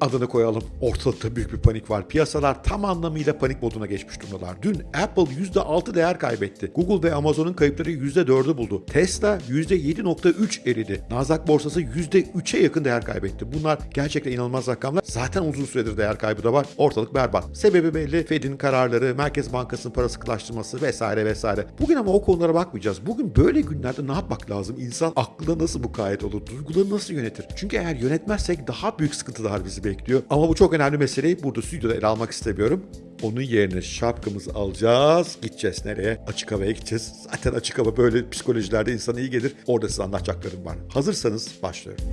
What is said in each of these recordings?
adını koyalım. Ortalıkta büyük bir panik var. Piyasalar tam anlamıyla panik moduna geçmiş durumdalar. Dün Apple %6 değer kaybetti. Google ve Amazon'un kayıpları %4'ü buldu. Tesla %7.3 eridi. Nasdaq borsası %3'e yakın değer kaybetti. Bunlar gerçekten inanılmaz rakamlar. Zaten uzun süredir değer kaybı da var. Ortalık berbat. Sebebi belli. Fed'in kararları, Merkez Bankası'nın para sıkılaştırması vesaire vesaire. Bugün ama o konulara bakmayacağız. Bugün böyle günlerde ne yapmak lazım? İnsan aklına nasıl mukayyet olur? Duyguları nasıl yönetir? Çünkü eğer yönetmezsek daha büyük sıkıntılar bizi bekliyor. Ama bu çok önemli meseleyi burada stüdyoda ele almak istemiyorum. Onun yerine şapkamızı alacağız. Gideceğiz nereye? Açık havaya gideceğiz. Zaten açık hava böyle psikolojilerde insana iyi gelir. Orada size anlatacaklarım var. Hazırsanız başlıyorum.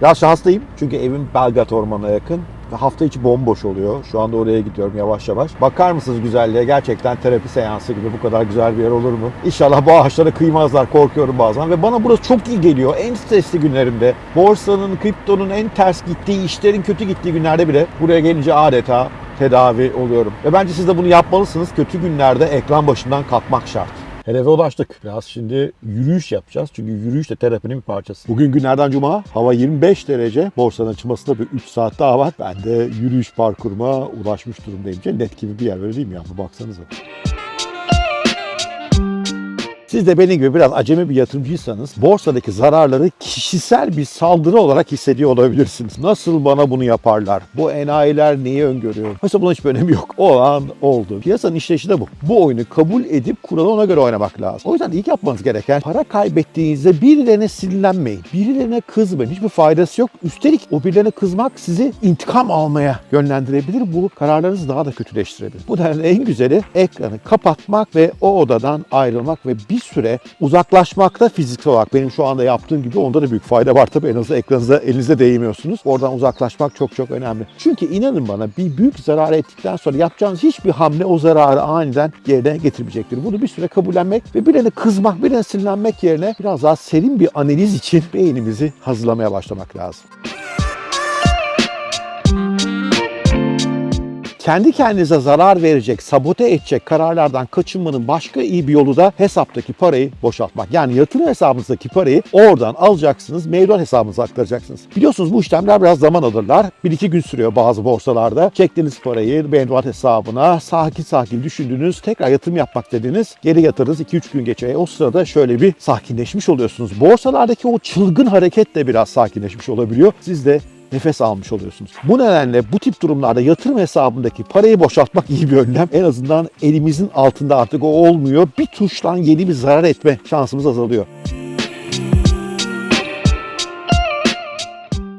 Biraz şanslıyım çünkü evim Belgrad Ormanı'na yakın hafta içi bomboş oluyor. Şu anda oraya gidiyorum yavaş yavaş. Bakar mısınız güzelliğe? Gerçekten terapi seansı gibi bu kadar güzel bir yer olur mu? İnşallah bu ağaçlara kıymazlar korkuyorum bazen ve bana burası çok iyi geliyor. En stresli günlerimde, borsanın, kriptonun en ters gittiği, işlerin kötü gittiği günlerde bile buraya gelince adeta tedavi oluyorum. Ve bence siz de bunu yapmalısınız. Kötü günlerde ekran başından kalkmak şart. Hedefe ulaştık. Biraz şimdi yürüyüş yapacağız. Çünkü yürüyüş de terapinin bir parçası. Bugün günlerden cuma. Hava 25 derece. Borsanın açılmasında bir 3 saat daha var. Ben de yürüyüş parkuruma ulaşmış durumdayım. Cennet gibi bir yer öyle değil mi ya? Baksanıza. Siz de benim gibi biraz acemi bir yatırımcıysanız borsadaki zararları kişisel bir saldırı olarak hissediyor olabilirsiniz. Nasıl bana bunu yaparlar? Bu enayiler neyi öngörüyor? Mesela bunun hiçbir önemi yok. O an oldu. Piyasanın işleyişi de bu. Bu oyunu kabul edip kuralı ona göre oynamak lazım. O yüzden ilk yapmanız gereken para kaybettiğinizde birilerine sinirlenmeyin. Birilerine kızmayın. Hiçbir faydası yok. Üstelik o birilerine kızmak sizi intikam almaya yönlendirebilir. Bu kararlarınızı daha da kötüleştirebilir. Bu nedenle en güzeli ekranı kapatmak ve o odadan ayrılmak ve bir süre uzaklaşmakta fiziksel olarak benim şu anda yaptığım gibi onda da büyük fayda var tabii en azından ekranınıza elinizde değmiyorsunuz. Oradan uzaklaşmak çok çok önemli. Çünkü inanın bana bir büyük zarar ettikten sonra yapacağınız hiçbir hamle o zararı aniden yerine getirmeyecektir. Bunu bir süre kabullenmek ve birine kızmak, birine sinirlenmek yerine biraz daha serin bir analiz için beynimizi hazırlamaya başlamak lazım. Kendi kendinize zarar verecek, sabote edecek kararlardan kaçınmanın başka iyi bir yolu da hesaptaki parayı boşaltmak. Yani yatırım hesabınızdaki parayı oradan alacaksınız, mevduat hesabınıza aktaracaksınız. Biliyorsunuz bu işlemler biraz zaman alırlar. 1-2 gün sürüyor bazı borsalarda. Çektiğiniz parayı mevduat hesabına sakin sakin düşündüğünüz, tekrar yatırım yapmak dediğiniz geri yatırırız 2-3 gün geçiyor. E, o sırada şöyle bir sakinleşmiş oluyorsunuz. Borsalardaki o çılgın hareket de biraz sakinleşmiş olabiliyor. Siz de nefes almış oluyorsunuz. Bu nedenle bu tip durumlarda yatırım hesabındaki parayı boşaltmak iyi bir önlem. En azından elimizin altında artık o olmuyor. Bir tuştan yeni bir zarar etme şansımız azalıyor.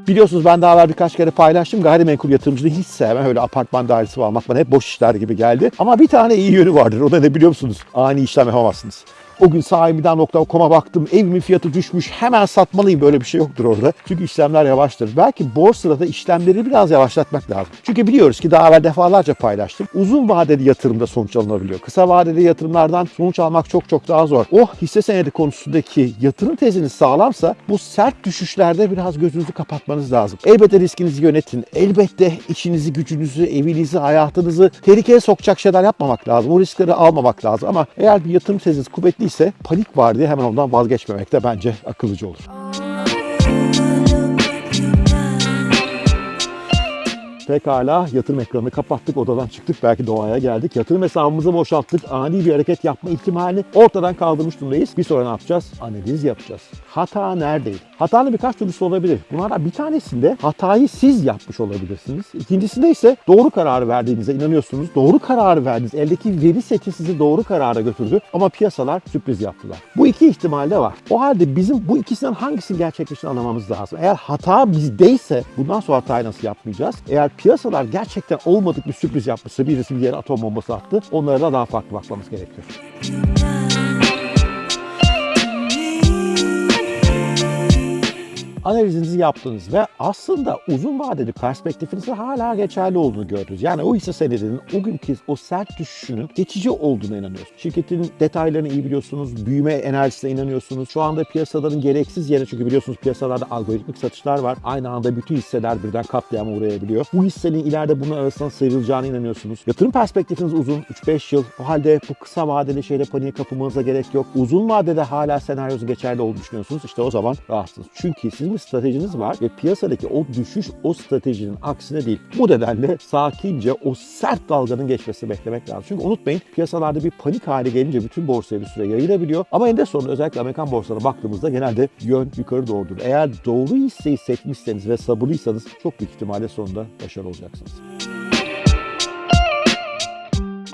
Biliyorsunuz ben daha evvel birkaç kere paylaştım. Gayrimenkul yatırımcılığı hiç sevmem. Öyle apartman dairesi almak bana hep boş işler gibi geldi. Ama bir tane iyi yönü vardır. O da ne biliyor musunuz? Ani işlem yapamazsınız. O gün sahibinden.com'a baktım. Evimin fiyatı düşmüş. Hemen satmalıyım. Böyle bir şey yoktur orada. Çünkü işlemler yavaştır. Belki borsada işlemleri biraz yavaşlatmak lazım. Çünkü biliyoruz ki daha evvel defalarca paylaştım. Uzun vadeli yatırımda sonuç alınabiliyor. Kısa vadeli yatırımlardan sonuç almak çok çok daha zor. O hisse senedi konusundaki yatırım teziniz sağlamsa bu sert düşüşlerde biraz gözünüzü kapatmanız lazım. Elbette riskinizi yönetin. Elbette işinizi, gücünüzü, evinizi, hayatınızı tehlikeye sokacak şeyler yapmamak lazım. O riskleri almamak lazım. Ama eğer bir yatırım teziniz kuvvetli ise panik var diye hemen ondan vazgeçmemek de bence akıllıca olur. Pekala yatırım ekranını kapattık, odadan çıktık, belki doğaya geldik. Yatırım hesabımızı boşalttık, ani bir hareket yapma ihtimalini ortadan kaldırmış durumdayız. Bir sonra ne yapacağız? Analiz yapacağız. Hata neredeydi? Hatanın birkaç türlüsü olabilir. Bunlardan bir tanesinde hatayı siz yapmış olabilirsiniz. İkincisinde ise doğru kararı verdiğinize inanıyorsunuz. Doğru kararı verdiniz. Eldeki veri seti sizi doğru karara götürdü ama piyasalar sürpriz yaptılar. Bu iki ihtimal de var. O halde bizim bu ikisinden hangisini gerçekleştiğini anlamamız lazım. Eğer hata bizdeyse bundan sonra hatayı nasıl yapmayacağız? Eğer piyasalar gerçekten olmadık bir sürpriz yapmışsa birisi bir yere atom bombası attı. Onlara da daha farklı bakmamız gerekiyor. Analizinizi yaptınız ve aslında uzun vadeli perspektifinizin hala geçerli olduğunu gördünüz. Yani o hisse senedinin o günkü o sert düşüşünün geçici olduğuna inanıyorsunuz. Şirketin detaylarını iyi biliyorsunuz, büyüme enerjisine inanıyorsunuz. Şu anda piyasaların gereksiz yerine çünkü biliyorsunuz piyasalarda algoritmik satışlar var. Aynı anda bütün hisseler birden katliama uğrayabiliyor. Bu hissenin ileride bunun arasından sıyrılacağına inanıyorsunuz. Yatırım perspektifiniz uzun, 3-5 yıl. O halde bu kısa vadeli şeyle paniğe kapılmanıza gerek yok. Uzun vadede hala senaryosu geçerli olduğunu düşünüyorsunuz. İşte o zaman rahatsınız. Çünkü sizin bir stratejiniz var ve piyasadaki o düşüş o stratejinin aksine değil. Bu nedenle sakince o sert dalganın geçmesini beklemek lazım. Çünkü unutmayın piyasalarda bir panik hali gelince bütün borsaya bir süre yayılabiliyor. Ama eninde sonunda özellikle Amerikan borsalarına baktığımızda genelde yön yukarı doğrudur. Eğer doğru hisseyi seçmişseniz ve sabırlıysanız çok büyük ihtimalle sonunda başarılı olacaksınız.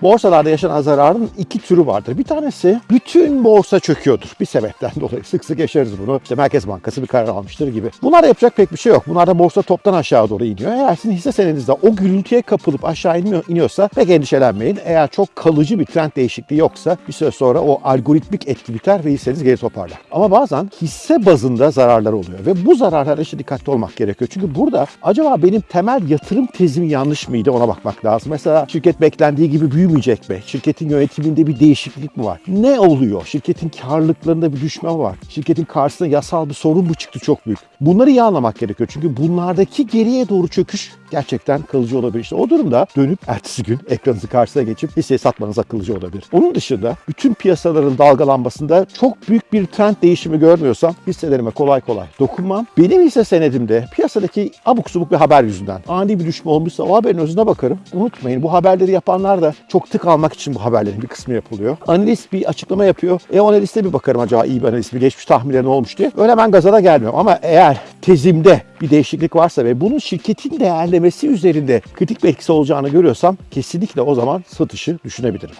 Borsalarda yaşanan zararın iki türü vardır. Bir tanesi bütün borsa çöküyordur bir sebepten dolayı. Sık sık yaşarız bunu. İşte Merkez Bankası bir karar almıştır gibi. Bunlarda yapacak pek bir şey yok. Bunlarda borsa toptan aşağı doğru iniyor. Eğer sizin hisse senedinizde o gürültüye kapılıp aşağı inmiyor, iniyorsa pek endişelenmeyin. Eğer çok kalıcı bir trend değişikliği yoksa bir süre sonra o algoritmik etki biter ve hisseniz geri toparlar. Ama bazen hisse bazında zararlar oluyor ve bu zararlara işte dikkatli olmak gerekiyor. Çünkü burada acaba benim temel yatırım tezim yanlış mıydı ona bakmak lazım. Mesela şirket beklendiği gibi büyümeyecek mi? Şirketin yönetiminde bir değişiklik mi var? Ne oluyor? Şirketin karlılıklarında bir düşme var? Şirketin karşısında yasal bir sorun mu çıktı çok büyük? Bunları iyi anlamak gerekiyor. Çünkü bunlardaki geriye doğru çöküş gerçekten kalıcı olabilir. İşte o durumda dönüp ertesi gün ekranınızın karşısına geçip hisseyi satmanız akıllıca olabilir. Onun dışında bütün piyasaların dalgalanmasında çok büyük bir trend değişimi görmüyorsam hisselerime kolay kolay dokunmam. Benim hisse senedimde piyasadaki abuk subuk bir haber yüzünden ani bir düşme olmuşsa o haberin özüne bakarım. Unutmayın bu haberleri yapanlar da çok tık almak için bu haberlerin bir kısmı yapılıyor. Analist bir açıklama yapıyor. E o analiste bir bakarım acaba iyi bir analist mi geçmiş tahminleri ne olmuş diye. Öyle ben gazana gelmiyorum ama eğer tezimde bir değişiklik varsa ve bunun şirketin değerlemesi üzerinde kritik bir etkisi olacağını görüyorsam kesinlikle o zaman satışı düşünebilirim.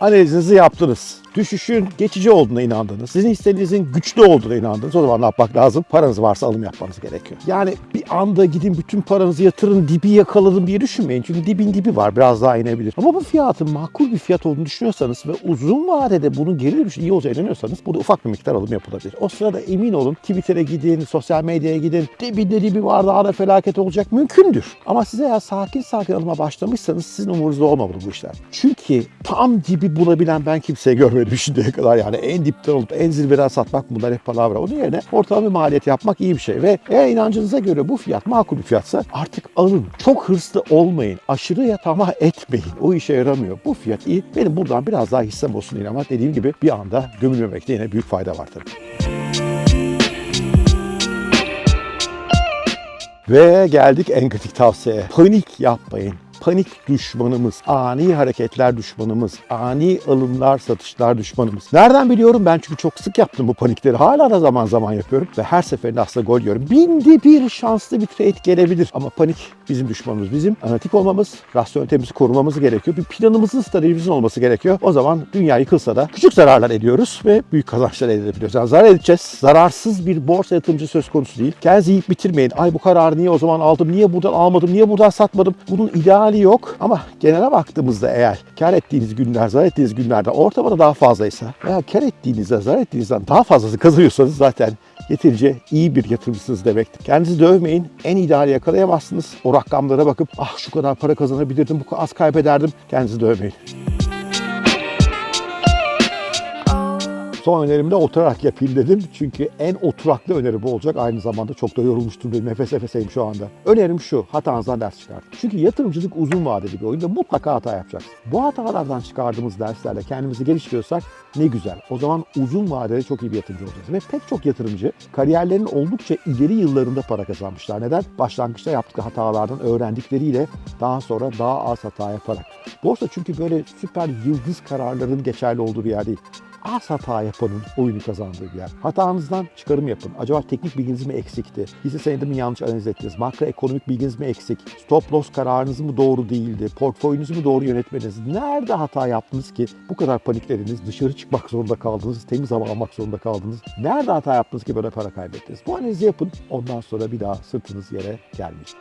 Analizinizi yaptınız. Düşüşün geçici olduğuna inandınız. Sizin hissenizin güçlü olduğuna inandınız. O zaman ne yapmak lazım? Paranız varsa alım yapmanız gerekiyor. Yani bir anda gidin bütün paranızı yatırın dibi yakaladım diye düşünmeyin. Çünkü dibin dibi var. Biraz daha inebilir. Ama bu fiyatın makul bir fiyat olduğunu düşünüyorsanız ve uzun vadede bunun geri dönüşü iyi olacağına inanıyorsanız burada ufak bir miktar alım yapılabilir. O sırada emin olun Twitter'e gidin, sosyal medyaya gidin. Dibinde dibi var daha da felaket olacak. Mümkündür. Ama size eğer sakin sakin alıma başlamışsanız sizin umurunuzda olmamalı bu işler. Çünkü tam dibi bulabilen ben kimseye görmedim şimdiye kadar. Yani en dipten olup en zirveden satmak bunlar hep palavra. Onun yerine ortalama bir maliyet yapmak iyi bir şey. Ve eğer inancınıza göre bu fiyat makul bir fiyatsa artık alın. Çok hırslı olmayın. Aşırıya tamah etmeyin. O işe yaramıyor. Bu fiyat iyi. Benim buradan biraz daha hissem olsun diye ama dediğim gibi bir anda gömülmemekte yine büyük fayda var tabii. Ve geldik en kritik tavsiyeye. Panik yapmayın. Panik düşmanımız, ani hareketler düşmanımız, ani alımlar, satışlar düşmanımız. Nereden biliyorum? Ben çünkü çok sık yaptım bu panikleri. Hala da zaman zaman yapıyorum ve her seferinde aslında gol yiyorum. Binde bir şanslı bir trade gelebilir ama panik bizim düşmanımız. Bizim analitik olmamız, rasyonelitemizi korumamız gerekiyor. Bir planımızın, stratejimizin olması gerekiyor. O zaman dünya yıkılsa da küçük zararlar ediyoruz ve büyük kazançlar elde edebiliyoruz. Yani zarar edeceğiz. Zararsız bir borsa yatırımcı söz konusu değil. Kendinizi yiyip bitirmeyin. Ay bu kararı niye o zaman aldım, niye buradan almadım, niye buradan satmadım. Bunun ideali yok ama genele baktığımızda eğer kar ettiğiniz günler, zarar ettiğiniz günlerde ortamada daha fazlaysa veya kar ettiğinizde, zarar ettiğinizden daha fazlası kazanıyorsanız zaten yeterince iyi bir yatırımcısınız demektir. Kendinizi dövmeyin. En ideali yakalayamazsınız. O rakamlara bakıp ah şu kadar para kazanabilirdim, bu az kaybederdim. Kendinizi dövmeyin. Son önerimde oturarak yapayım dedim. Çünkü en oturaklı öneri bu olacak. Aynı zamanda çok da yorulmuştum benim. Nefes nefeseyim şu anda. Önerim şu. Hatanızdan ders çıkartın. Çünkü yatırımcılık uzun vadeli bir oyun mutlaka hata yapacaksın. Bu hatalardan çıkardığımız derslerle kendimizi geliştiriyorsak ne güzel. O zaman uzun vadede çok iyi bir yatırımcı olacağız. Ve pek çok yatırımcı kariyerlerinin oldukça ileri yıllarında para kazanmışlar. Neden? Başlangıçta yaptığı hatalardan öğrendikleriyle daha sonra daha az hata yaparak. Borsa çünkü böyle süper yıldız kararların geçerli olduğu bir yer değil az hata yapanın oyunu kazandığı bir yer. Hatanızdan çıkarım yapın. Acaba teknik bilginiz mi eksikti? Hisse senedi mi yanlış analiz ettiniz? Makroekonomik bilginiz mi eksik? Stop loss kararınız mı doğru değildi? Portföyünüzü mü doğru yönetmediniz? Nerede hata yaptınız ki bu kadar paniklediniz? Dışarı çıkmak zorunda kaldınız. Temiz hava almak zorunda kaldınız. Nerede hata yaptınız ki böyle para kaybettiniz? Bu analizi yapın. Ondan sonra bir daha sırtınız yere gelmeyecek.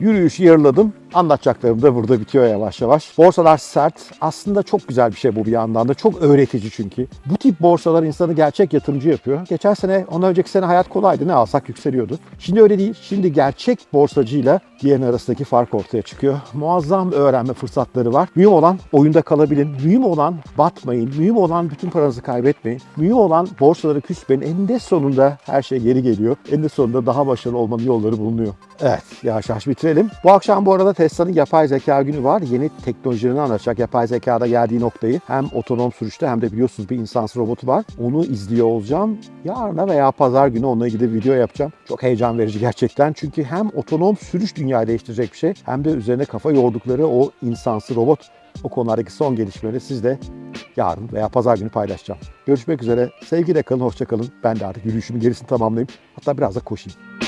Yürüyüşü yarıladım. Anlatacaklarım da burada bitiyor yavaş yavaş. Borsalar sert. Aslında çok güzel bir şey bu bir yandan da. Çok öğretici çünkü. Bu tip borsalar insanı gerçek yatırımcı yapıyor. Geçen sene, ondan önceki sene hayat kolaydı. Ne alsak yükseliyordu. Şimdi öyle değil. Şimdi gerçek borsacıyla diğerinin arasındaki fark ortaya çıkıyor. Muazzam öğrenme fırsatları var. Mühim olan oyunda kalabilin. Mühim olan batmayın. Mühim olan bütün paranızı kaybetmeyin. Mühim olan borsaları küsmeyin. Eninde sonunda her şey geri geliyor. Eninde sonunda daha başarılı olmanın yolları bulunuyor. Evet yavaş yavaş bitirelim. Bu akşam bu arada Tesla'nın yapay zeka günü var. Yeni teknolojilerini anlatacak yapay zekada geldiği noktayı. Hem otonom sürüşte hem de biliyorsunuz bir insansız robotu var. Onu izliyor olacağım. Yarına veya pazar günü onunla ilgili video yapacağım. Çok heyecan verici gerçekten. Çünkü hem otonom sürüş dünyayı değiştirecek bir şey hem de üzerine kafa yordukları o insansız robot o konulardaki son gelişmeleri sizle yarın veya pazar günü paylaşacağım. Görüşmek üzere. Sevgiyle kalın, hoşça kalın. Ben de artık yürüyüşümün gerisini tamamlayayım. Hatta biraz da koşayım.